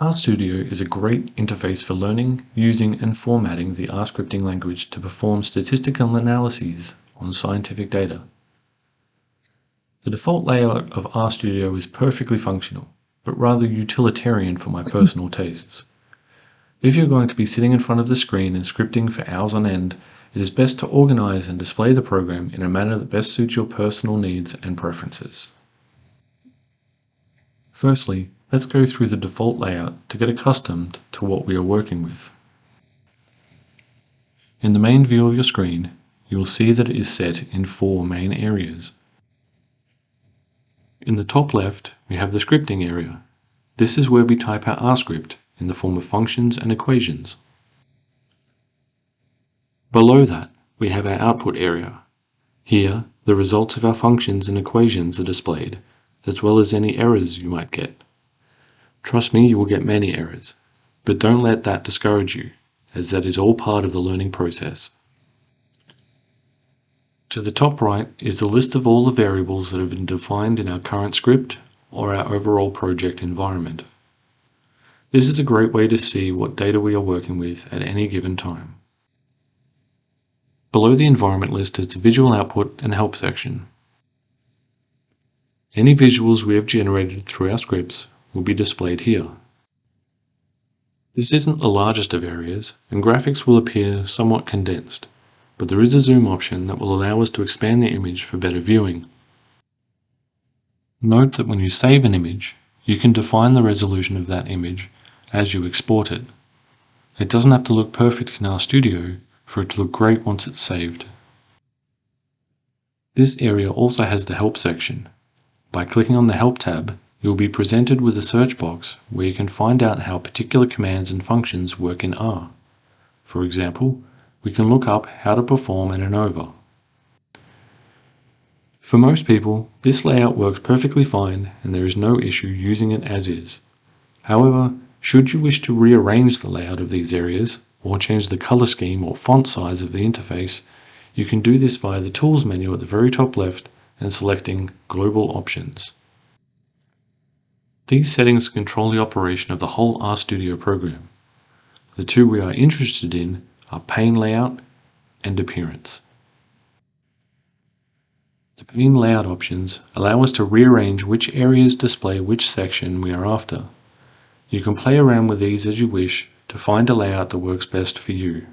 RStudio is a great interface for learning, using and formatting the R scripting language to perform statistical analyses on scientific data. The default layout of RStudio is perfectly functional, but rather utilitarian for my personal tastes. If you're going to be sitting in front of the screen and scripting for hours on end, it is best to organize and display the program in a manner that best suits your personal needs and preferences. Firstly, let's go through the default layout to get accustomed to what we are working with. In the main view of your screen, you will see that it is set in four main areas. In the top left, we have the scripting area. This is where we type our R script in the form of functions and equations. Below that, we have our output area. Here, the results of our functions and equations are displayed, as well as any errors you might get. Trust me, you will get many errors, but don't let that discourage you, as that is all part of the learning process. To the top right is the list of all the variables that have been defined in our current script or our overall project environment. This is a great way to see what data we are working with at any given time. Below the environment list is the visual output and help section. Any visuals we have generated through our scripts will be displayed here. This isn't the largest of areas, and graphics will appear somewhat condensed, but there is a zoom option that will allow us to expand the image for better viewing. Note that when you save an image, you can define the resolution of that image as you export it. It doesn't have to look perfect in RStudio for it to look great once it's saved. This area also has the Help section. By clicking on the Help tab, you will be presented with a search box where you can find out how particular commands and functions work in R. For example, we can look up how to perform an ANOVA. For most people, this layout works perfectly fine and there is no issue using it as is. However, should you wish to rearrange the layout of these areas, or change the color scheme or font size of the interface, you can do this via the Tools menu at the very top left and selecting Global Options. These settings control the operation of the whole RStudio program. The two we are interested in are pane layout and appearance. The pane layout options allow us to rearrange which areas display which section we are after. You can play around with these as you wish to find a layout that works best for you.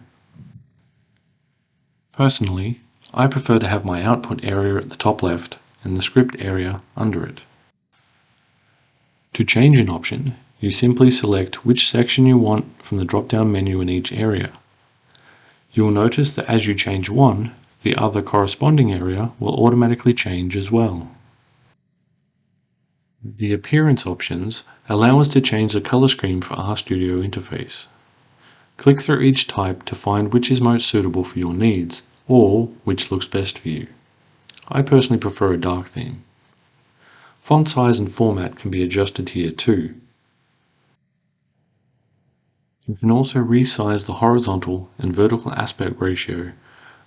Personally, I prefer to have my output area at the top left and the script area under it. To change an option, you simply select which section you want from the drop-down menu in each area. You will notice that as you change one, the other corresponding area will automatically change as well. The Appearance options allow us to change the color scheme for RStudio interface. Click through each type to find which is most suitable for your needs, or which looks best for you. I personally prefer a dark theme. Font size and format can be adjusted here too. You can also resize the horizontal and vertical aspect ratio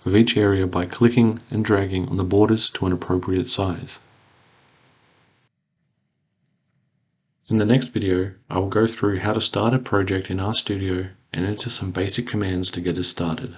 of each area by clicking and dragging on the borders to an appropriate size. In the next video, I will go through how to start a project in RStudio and enter some basic commands to get us started.